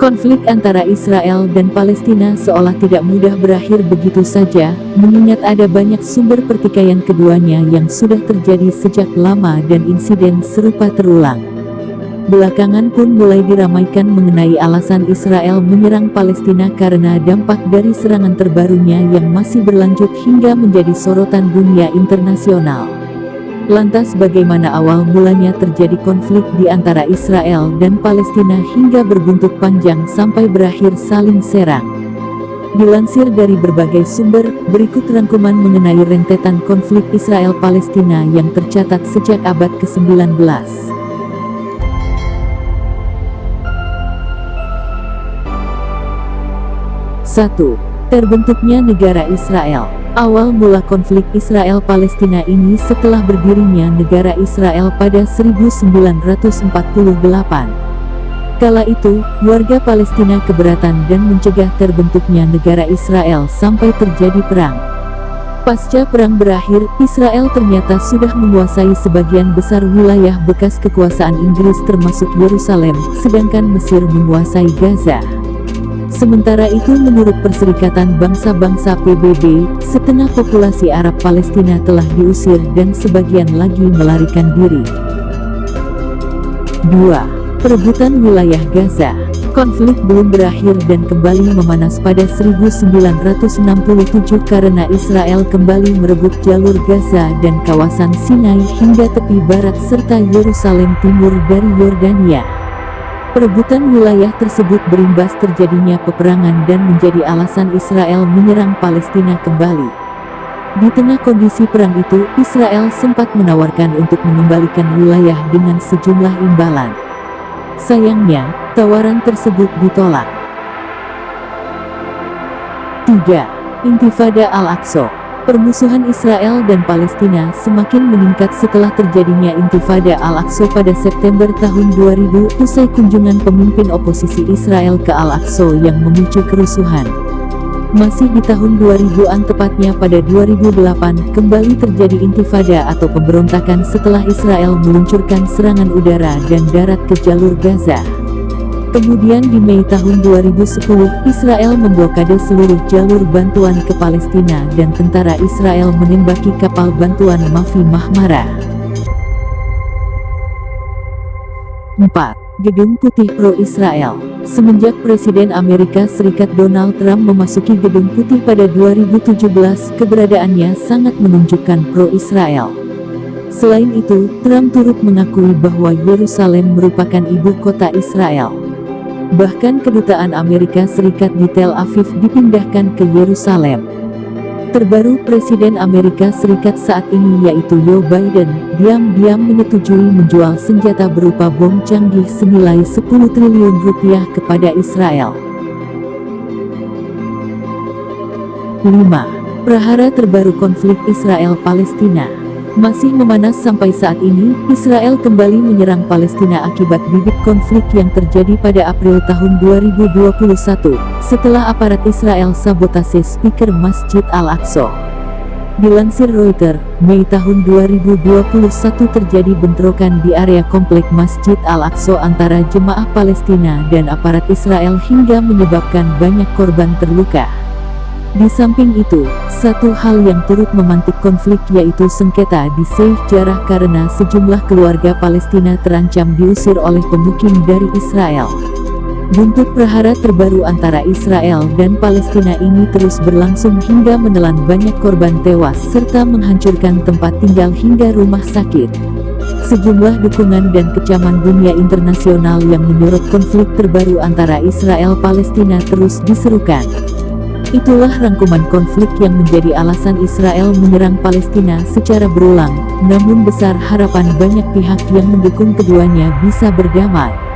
Konflik antara Israel dan Palestina seolah tidak mudah berakhir begitu saja, mengingat ada banyak sumber pertikaian keduanya yang sudah terjadi sejak lama dan insiden serupa terulang. Belakangan pun mulai diramaikan mengenai alasan Israel menyerang Palestina karena dampak dari serangan terbarunya yang masih berlanjut hingga menjadi sorotan dunia internasional. Lantas bagaimana awal mulanya terjadi konflik di antara Israel dan Palestina hingga berbuntut panjang sampai berakhir saling serang? Dilansir dari berbagai sumber, berikut rangkuman mengenai rentetan konflik Israel-Palestina yang tercatat sejak abad ke-19. 1. Terbentuknya negara Israel Awal mula konflik Israel-Palestina ini setelah berdirinya negara Israel pada 1948. Kala itu, warga Palestina keberatan dan mencegah terbentuknya negara Israel sampai terjadi perang. Pasca perang berakhir, Israel ternyata sudah menguasai sebagian besar wilayah bekas kekuasaan Inggris termasuk Yerusalem, sedangkan Mesir menguasai Gaza. Sementara itu menurut Perserikatan Bangsa-Bangsa PBB, setengah populasi Arab Palestina telah diusir dan sebagian lagi melarikan diri. 2. Perebutan wilayah Gaza Konflik belum berakhir dan kembali memanas pada 1967 karena Israel kembali merebut jalur Gaza dan kawasan Sinai hingga tepi barat serta Yerusalem Timur dari Yordania. Perebutan wilayah tersebut berimbas terjadinya peperangan dan menjadi alasan Israel menyerang Palestina kembali. Di tengah kondisi perang itu, Israel sempat menawarkan untuk mengembalikan wilayah dengan sejumlah imbalan. Sayangnya, tawaran tersebut ditolak. 3. Intifada Al-Aqsa Permusuhan Israel dan Palestina semakin meningkat setelah terjadinya Intifada Al-Aqsa pada September tahun 2000 usai kunjungan pemimpin oposisi Israel ke Al-Aqsa yang memicu kerusuhan. Masih di tahun 2000-an tepatnya pada 2008 kembali terjadi intifada atau pemberontakan setelah Israel meluncurkan serangan udara dan darat ke jalur Gaza. Kemudian di Mei tahun 2010, Israel memblokade seluruh jalur bantuan ke Palestina dan tentara Israel menembaki kapal bantuan Mafi Mahmara. 4. Gedung Putih Pro-Israel Semenjak Presiden Amerika Serikat Donald Trump memasuki Gedung Putih pada 2017, keberadaannya sangat menunjukkan pro-Israel. Selain itu, Trump turut mengakui bahwa Yerusalem merupakan ibu kota Israel. Bahkan kedutaan Amerika Serikat di Tel Aviv dipindahkan ke Yerusalem. Terbaru Presiden Amerika Serikat saat ini yaitu Joe Biden, diam-diam menyetujui menjual senjata berupa bom canggih senilai 10 triliun rupiah kepada Israel. 5. Prahara terbaru konflik Israel-Palestina masih memanas sampai saat ini, Israel kembali menyerang Palestina akibat bibit konflik yang terjadi pada April tahun 2021, setelah aparat Israel sabotase speaker Masjid Al-Aqsa. Dilansir Reuters, Mei tahun 2021 terjadi bentrokan di area komplek Masjid Al-Aqsa antara jemaah Palestina dan aparat Israel hingga menyebabkan banyak korban terluka. Di samping itu, satu hal yang turut memantik konflik yaitu sengketa di Sheikh Jarrah karena sejumlah keluarga Palestina terancam diusir oleh pemukim dari Israel. Buntut prahara terbaru antara Israel dan Palestina ini terus berlangsung hingga menelan banyak korban tewas serta menghancurkan tempat tinggal hingga rumah sakit. Sejumlah dukungan dan kecaman dunia internasional yang menyorot konflik terbaru antara Israel-Palestina terus diserukan. Itulah rangkuman konflik yang menjadi alasan Israel menyerang Palestina secara berulang, namun besar harapan banyak pihak yang mendukung keduanya bisa berdamai.